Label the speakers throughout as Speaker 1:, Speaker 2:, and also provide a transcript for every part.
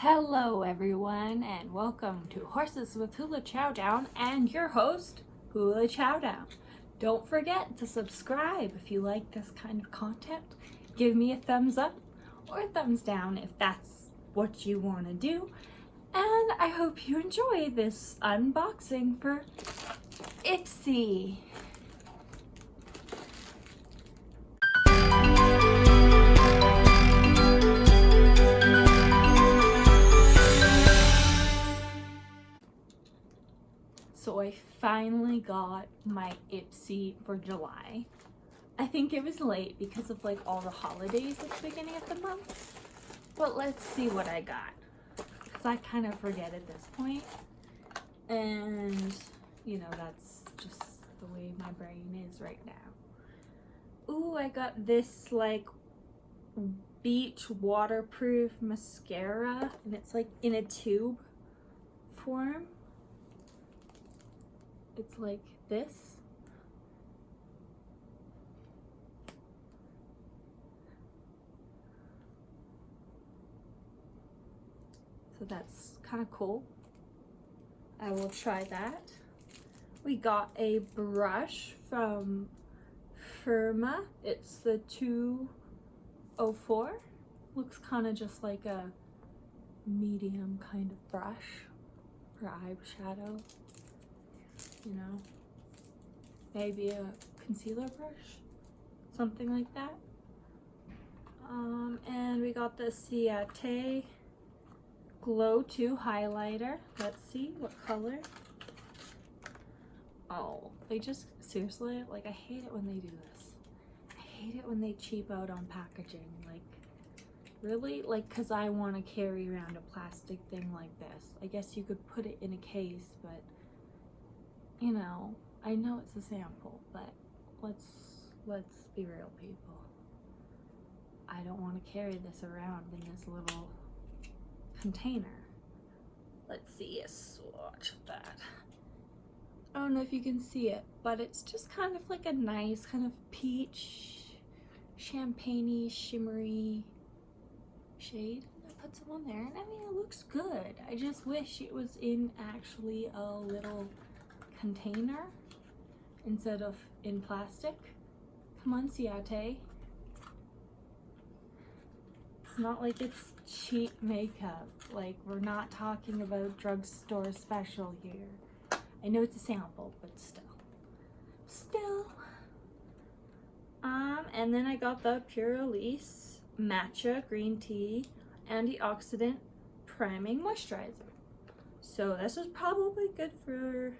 Speaker 1: Hello everyone and welcome to Horses with Hula Chowdown and your host Hula Chowdown. Don't forget to subscribe if you like this kind of content. Give me a thumbs up or a thumbs down if that's what you want to do. And I hope you enjoy this unboxing for Ipsy. Finally got my Ipsy for July. I think it was late because of like all the holidays at the beginning of the month. But let's see what I got. Because I kind of forget at this point. And, you know, that's just the way my brain is right now. Ooh, I got this like beach waterproof mascara. And it's like in a tube form it's like this. So that's kind of cool. I will try that. We got a brush from Firma. It's the 204. Looks kind of just like a medium kind of brush for eyeshadow you know, maybe a concealer brush, something like that. Um, and we got the Ciate Glow 2 highlighter. Let's see what color. Oh, they just, seriously, like I hate it when they do this. I hate it when they cheap out on packaging. Like, really? Like, because I want to carry around a plastic thing like this. I guess you could put it in a case, but you know, I know it's a sample, but let's let's be real people. I don't want to carry this around in this little container. Let's see a swatch of that. I don't know if you can see it, but it's just kind of like a nice kind of peach, champagne shimmery shade. I put some on there and I mean it looks good. I just wish it was in actually a little container instead of in plastic. Come on, Ciate. It's not like it's cheap makeup. Like, we're not talking about drugstore special here. I know it's a sample, but still. Still. Um, and then I got the Purlisse Matcha Green Tea Antioxidant Priming Moisturizer. So this is probably good for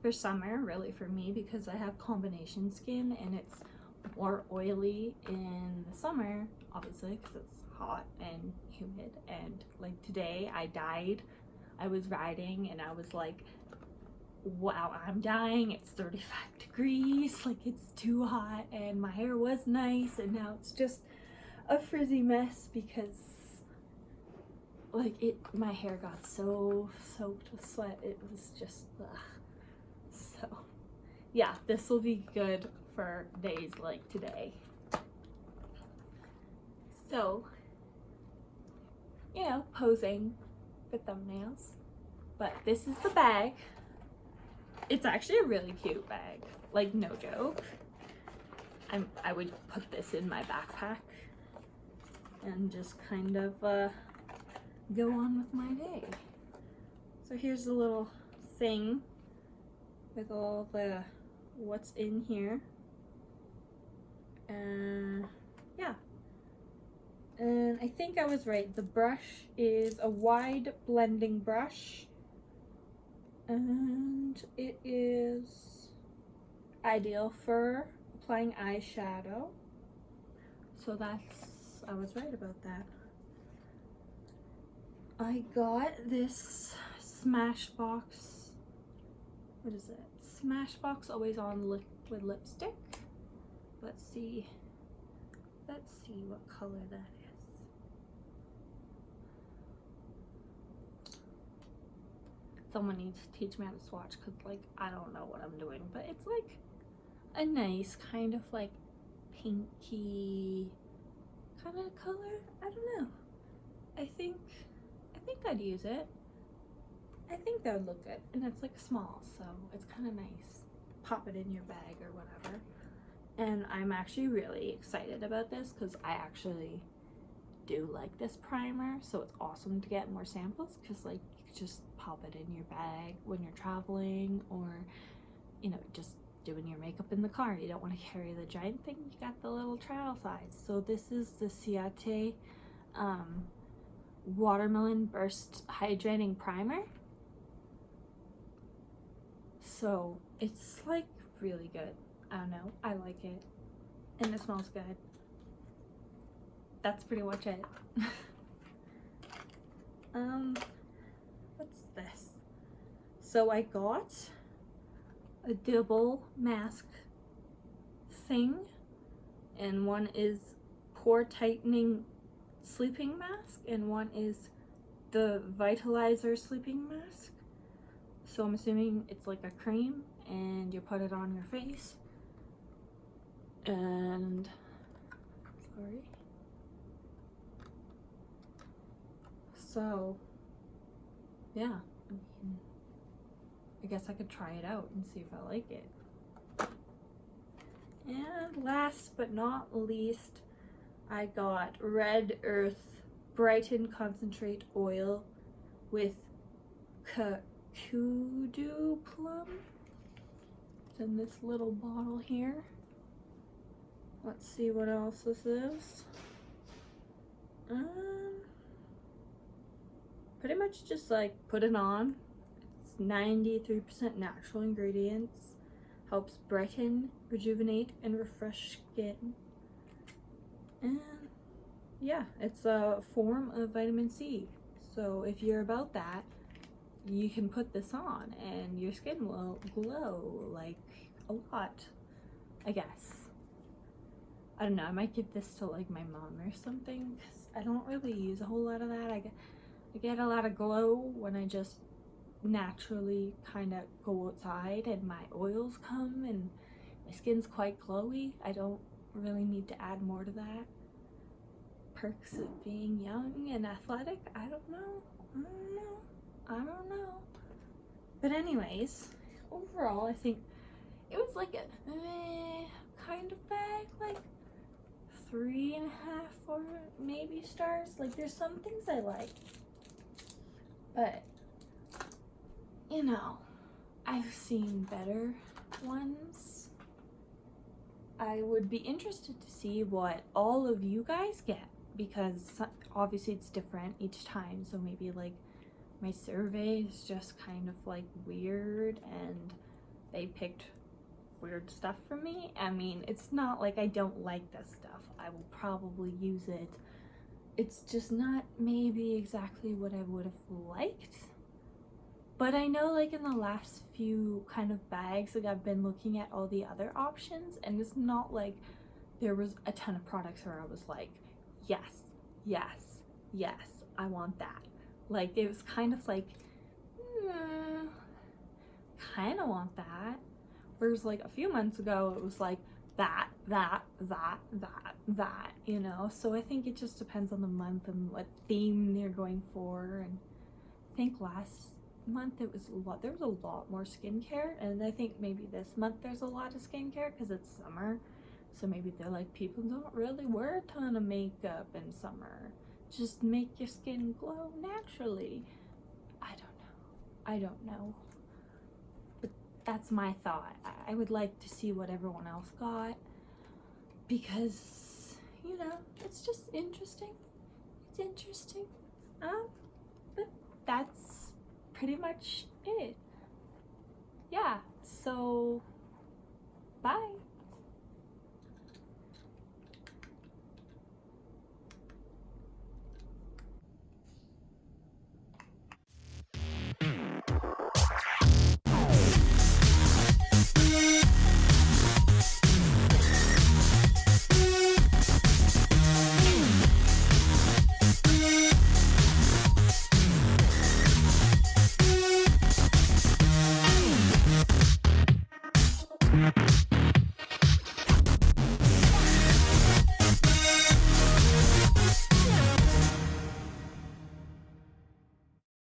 Speaker 1: for summer really for me because I have combination skin and it's more oily in the summer obviously because it's hot and humid. And like today I died. I was riding and I was like wow I'm dying. It's 35 degrees. Like it's too hot and my hair was nice and now it's just a frizzy mess because like it my hair got so soaked with sweat. It was just ugh yeah, this will be good for days like today. So, you know, posing for thumbnails. But this is the bag. It's actually a really cute bag. Like, no joke. I'm, I would put this in my backpack and just kind of uh, go on with my day. So here's a little thing with all the what's in here. And yeah. And I think I was right. The brush is a wide blending brush. And it is ideal for applying eyeshadow. So that's, I was right about that. I got this Smashbox, what is it? Smashbox Always On Liquid Lipstick. Let's see. Let's see what color that is. Someone needs to teach me how to swatch because like I don't know what I'm doing. But it's like a nice kind of like pinky kind of color. I don't know. I think I think I'd use it. I think that would look good. And it's like small, so it's kind of nice. Pop it in your bag or whatever. And I'm actually really excited about this because I actually do like this primer. So it's awesome to get more samples because like you just pop it in your bag when you're traveling or, you know, just doing your makeup in the car. You don't want to carry the giant thing. You got the little travel size. So this is the Ciate um, Watermelon Burst Hydrating Primer. So it's like really good. I don't know. I like it. And it smells good. That's pretty much it. um, what's this? So I got a double mask thing and one is pore tightening sleeping mask and one is the vitalizer sleeping mask so I'm assuming it's like a cream and you put it on your face. And sorry. So yeah I mean I guess I could try it out and see if I like it. And last but not least I got Red Earth Brighten Concentrate Oil with Kakadu Plum it's in this little bottle here Let's see what else this is. Um, pretty much just like put it on. It's 93% natural ingredients. Helps brighten, rejuvenate, and refresh skin. And yeah, it's a form of vitamin C. So if you're about that, you can put this on and your skin will glow like a lot, I guess. I don't know, I might give this to like my mom or something because I don't really use a whole lot of that. I get, I get a lot of glow when I just naturally kind of go outside and my oils come and my skin's quite glowy. I don't really need to add more to that. Perks of being young and athletic? I don't know. I don't know. I don't know. But anyways, overall I think it was like a eh, kind of bag. Like three and a half or maybe stars. Like there's some things I like. But, you know, I've seen better ones. I would be interested to see what all of you guys get because obviously it's different each time. So maybe like my survey is just kind of like weird and they picked weird stuff for me. I mean, it's not like I don't like this stuff. I will probably use it. It's just not maybe exactly what I would have liked. But I know like in the last few kind of bags, like I've been looking at all the other options and it's not like there was a ton of products where I was like, yes, yes, yes, I want that. Like it was kind of like, mm, kind of want that Whereas like a few months ago, it was like that, that, that, that, that, you know? So I think it just depends on the month and what theme they're going for. And I think last month it was a lot, there was a lot more skincare. And I think maybe this month there's a lot of skincare because it's summer. So maybe they're like, people don't really wear a ton of makeup in summer. Just make your skin glow naturally. I don't know. I don't know But that's my thought. I would like to see what everyone else got because, you know, it's just interesting. It's interesting. Um, but that's pretty much it. Yeah, so bye.